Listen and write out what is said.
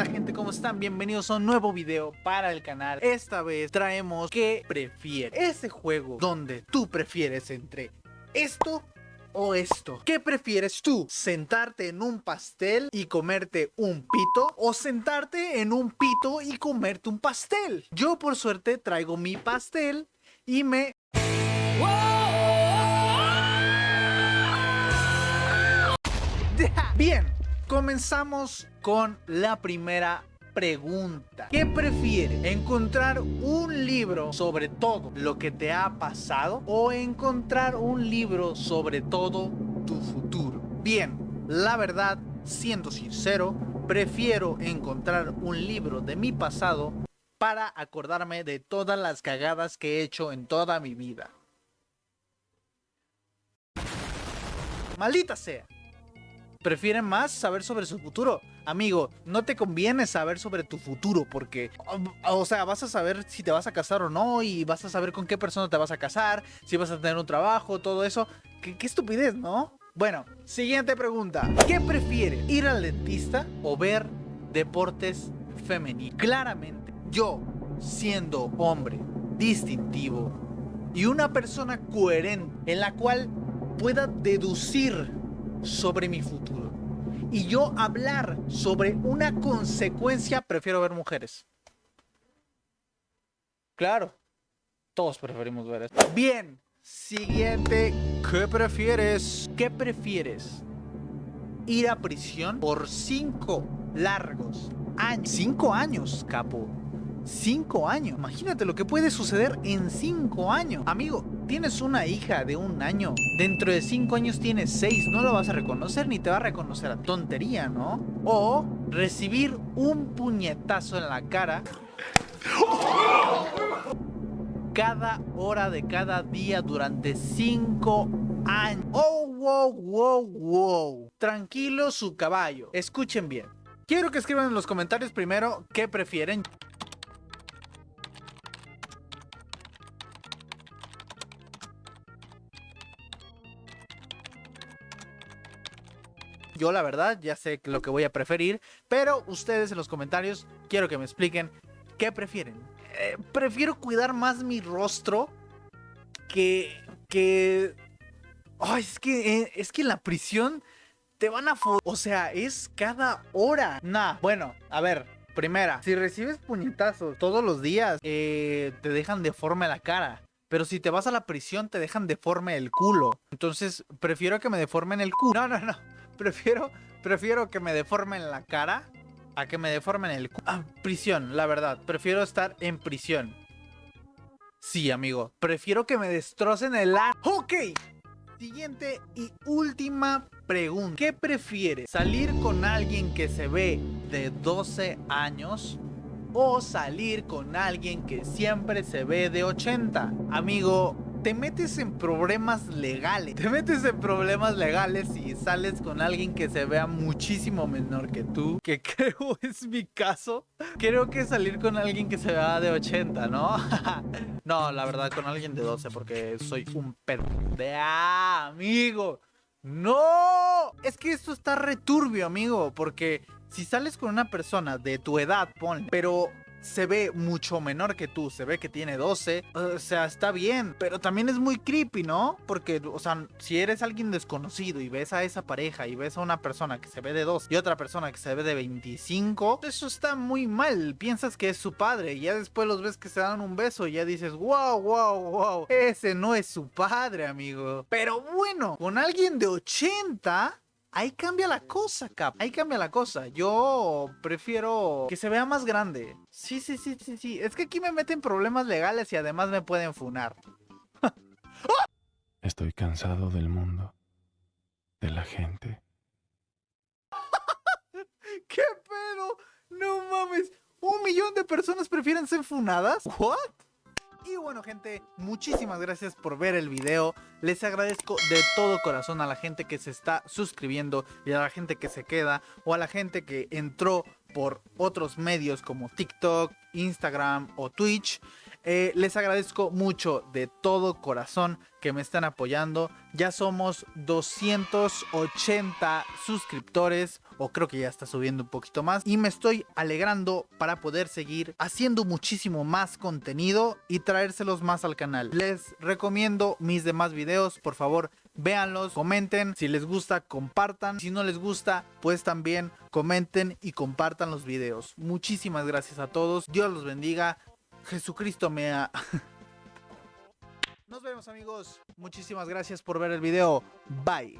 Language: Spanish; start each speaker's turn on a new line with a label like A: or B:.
A: onda gente? ¿Cómo están? Bienvenidos a un nuevo video para el canal Esta vez traemos ¿Qué prefieres? Ese juego donde tú prefieres entre esto o esto ¿Qué prefieres tú? ¿Sentarte en un pastel y comerte un pito? ¿O sentarte en un pito y comerte un pastel? Yo por suerte traigo mi pastel y me... Bien, comenzamos con la primera pregunta. ¿Qué prefiere? ¿Encontrar un libro sobre todo lo que te ha pasado o encontrar un libro sobre todo tu futuro? Bien, la verdad, siendo sincero, prefiero encontrar un libro de mi pasado para acordarme de todas las cagadas que he hecho en toda mi vida. Maldita sea prefieren más saber sobre su futuro. Amigo, no te conviene saber sobre tu futuro porque, o sea, vas a saber si te vas a casar o no y vas a saber con qué persona te vas a casar, si vas a tener un trabajo, todo eso. Qué, estupidez, ¿no? Bueno, siguiente pregunta. ¿Qué prefieres? ¿Ir al dentista o ver deportes femeninos? Claramente, yo, siendo hombre distintivo y una persona coherente en la cual pueda deducir sobre mi futuro. Y yo hablar sobre una consecuencia, prefiero ver mujeres. Claro, todos preferimos ver esto. Bien, siguiente. ¿Qué prefieres? ¿Qué prefieres? ¿Ir a prisión por cinco largos años? Cinco años, capo. Cinco años. Imagínate lo que puede suceder en cinco años. Amigo, tienes una hija de un año. Dentro de cinco años tienes seis. No lo vas a reconocer ni te va a reconocer a tontería, ¿no? O recibir un puñetazo en la cara. Cada hora de cada día durante cinco años. Oh, wow, wow, wow. Tranquilo su caballo. Escuchen bien. Quiero que escriban en los comentarios primero qué prefieren. Yo la verdad ya sé lo que voy a preferir, pero ustedes en los comentarios quiero que me expliquen qué prefieren. Eh, prefiero cuidar más mi rostro que... que... Ay, es que, eh, es que en la prisión te van a... O sea, es cada hora. Nah, bueno, a ver, primera. Si recibes puñetazos todos los días, eh, te dejan deforme la cara. Pero si te vas a la prisión, te dejan deforme el culo. Entonces, prefiero que me deformen el culo. No, no, no prefiero, prefiero que me deformen la cara a que me deformen el Ah, prisión, la verdad. Prefiero estar en prisión. Sí, amigo. Prefiero que me destrocen el ar... ¡Ok! Siguiente y última pregunta. ¿Qué prefieres? ¿Salir con alguien que se ve de 12 años? ¿O salir con alguien que siempre se ve de 80? Amigo, te metes en problemas legales. Te metes en problemas legales y sales con alguien que se vea muchísimo menor que tú, que creo es mi caso. Creo que salir con alguien que se vea de 80, ¿no? no, la verdad, con alguien de 12 porque soy un perro. De ah, amigo. ¡No! Es que esto está returbio, amigo, porque si sales con una persona de tu edad, ponle, pero se ve mucho menor que tú, se ve que tiene 12, o sea, está bien, pero también es muy creepy, ¿no? Porque, o sea, si eres alguien desconocido y ves a esa pareja y ves a una persona que se ve de 2 y otra persona que se ve de 25, eso está muy mal, piensas que es su padre y ya después los ves que se dan un beso y ya dices, wow, wow, wow, ese no es su padre, amigo. Pero bueno, con alguien de 80 Ahí cambia la cosa, Cap. Ahí cambia la cosa. Yo prefiero que se vea más grande. Sí, sí, sí, sí, sí. Es que aquí me meten problemas legales y además me pueden funar.
B: Estoy cansado del mundo. De la gente.
A: ¿Qué pedo? No mames. ¿Un millón de personas prefieren ser funadas? ¿What? Y bueno gente, muchísimas gracias por ver el video. Les agradezco de todo corazón a la gente que se está suscribiendo y a la gente que se queda o a la gente que entró por otros medios como TikTok, Instagram o Twitch. Eh, les agradezco mucho de todo corazón que me están apoyando. Ya somos 280 suscriptores, o creo que ya está subiendo un poquito más. Y me estoy alegrando para poder seguir haciendo muchísimo más contenido y traérselos más al canal. Les recomiendo mis demás videos, por favor véanlos, comenten, si les gusta compartan, si no les gusta pues también comenten y compartan los videos. Muchísimas gracias a todos, Dios los bendiga, Jesucristo me ha... Nos vemos amigos, muchísimas gracias por ver el video, bye.